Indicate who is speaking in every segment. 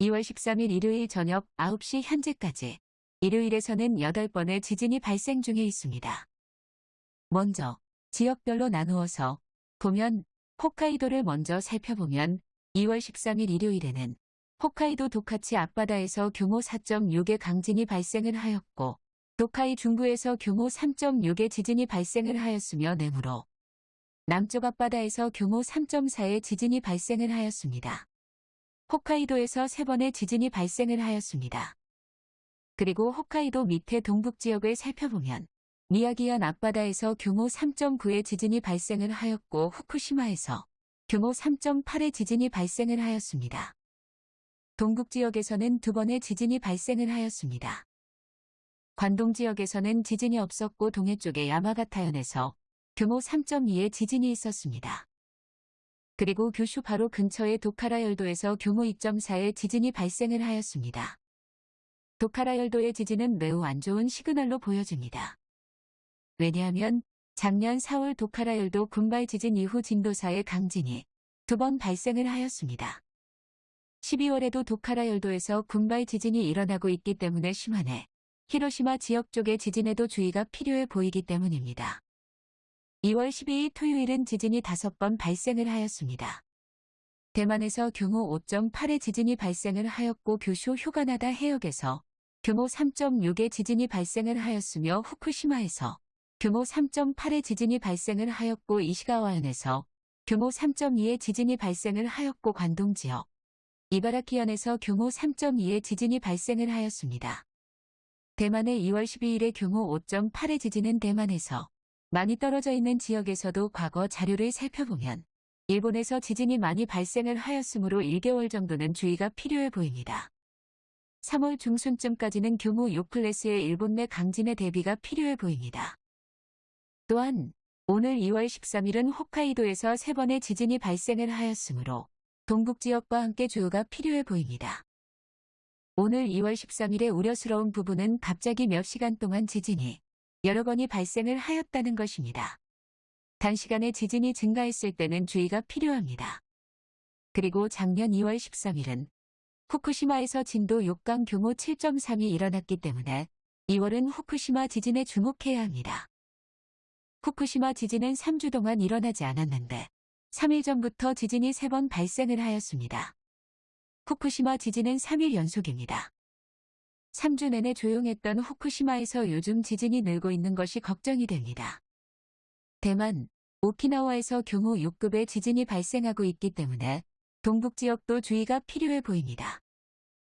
Speaker 1: 2월 13일 일요일 저녁 9시 현재까지 일요일에서는 8번의 지진이 발생 중에 있습니다. 먼저 지역별로 나누어서 보면 홋카이도를 먼저 살펴보면 2월 13일 일요일에는 홋카이도 도카치 앞바다에서 규모 4.6의 강진이 발생을 하였고 도카이 중부에서 규모 3.6의 지진이 발생을 하였으며 내무로 남쪽 앞바다에서 규모 3.4의 지진이 발생을 하였습니다. 홋카이도에서 3번의 지진이 발생을 하였습니다. 그리고 홋카이도 밑에 동북 지역을 살펴보면 미야기현 앞바다에서 규모 3.9의 지진이 발생을 하였고 후쿠시마에서 규모 3.8의 지진이 발생을 하였습니다. 동북 지역에서는 두 번의 지진이 발생을 하였습니다. 관동 지역에서는 지진이 없었고 동해 쪽의 야마가타현에서 규모 3.2의 지진이 있었습니다. 그리고 규슈 바로 근처의 도카라 열도에서 규모 2.4의 지진이 발생을 하였습니다. 도카라 열도의 지진은 매우 안 좋은 시그널로 보여집니다. 왜냐하면 작년 4월 도카라 열도 군발 지진 이후 진도 4의 강진이 두 번 발생을 하였습니다. 12월에도 도카라 열도에서 군발 지진이 일어나고 있기 때문에 심한해 히로시마 지역 쪽의 지진에도 주의가 필요해 보이기 때문입니다. 2월 12일 토요일은 지진이 5번 발생을 하였습니다. 대만에서 규모 5.8의 지진이 발생을 하였고 규슈 휴가나다 해역에서 규모 3.6의 지진이 발생을 하였으며 후쿠시마에서 규모 3.8의 지진이 발생을 하였고 이시가와현에서 규모 3.2의 지진이 발생을 하였고 관동 지역, 이바라키현에서 규모 3.2의 지진이 발생을 하였습니다. 대만의 2월 12일에 규모 5.8의 지진은 대만에서 많이 떨어져 있는 지역에서도 과거 자료를 살펴보면 일본에서 지진이 많이 발생을 하였으므로 1개월 정도는 주의가 필요해 보입니다. 3월 중순쯤까지는 규모 6클래스의 일본 내 강진의 대비가 필요해 보입니다. 또한 오늘 2월 13일은 홋카이도에서 3번의 지진이 발생을 하였으므로 동북 지역과 함께 주의가 필요해 보입니다. 오늘 2월 13일의 우려스러운 부분은 갑자기 몇 시간 동안 지진이 여러 번이 발생을 하였다는 것입니다. 단시간에 지진이 증가했을 때는 주의가 필요합니다. 그리고 작년 2월 13일은 후쿠시마에서 진도 6강 규모 7.3이 일어났기 때문에 2월은 후쿠시마 지진에 주목해야 합니다. 후쿠시마 지진은 3주 동안 일어나지 않았는데 3일 전부터 지진이 3번 발생을 하였습니다. 후쿠시마 지진은 3일 연속입니다. 3주 내내 조용했던 후쿠시마에서 요즘 지진이 늘고 있는 것이 걱정이 됩니다. 대만, 오키나와에서 규모 6급의 지진이 발생하고 있기 때문에 동북 지역도 주의가 필요해 보입니다.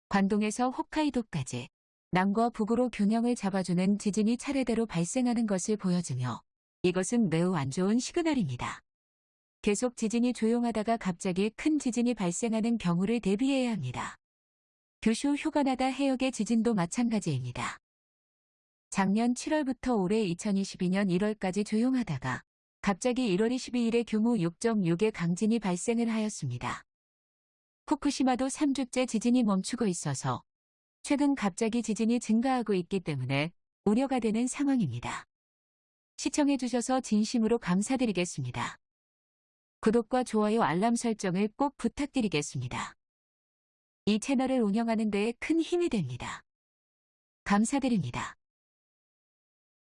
Speaker 1: 관동에서 홋카이도까지 남과 북으로 균형을 잡아주는 지진이 차례대로 발생하는 것을 보여주며 이것은 매우 안 좋은 시그널입니다. 계속 지진이 조용하다가 갑자기 큰 지진이 발생하는 경우를 대비해야 합니다. 규슈 휴가나다 해역의 지진도 마찬가지입니다. 작년 7월부터 올해 2022년 1월까지 조용하다가 갑자기 1월 22일에 규모 6.6의 강진이 발생을 하였습니다. 후쿠시마도 3주째 지진이 멈추고 있어서 최근 갑자기 지진이 증가하고 있기 때문에 우려가 되는 상황입니다. 시청해주셔서 진심으로 감사드리겠습니다. 구독과 좋아요 알람 설정을 꼭 부탁드리겠습니다. 이 채널을 운영하는 데에 큰 힘이 됩니다. 감사드립니다.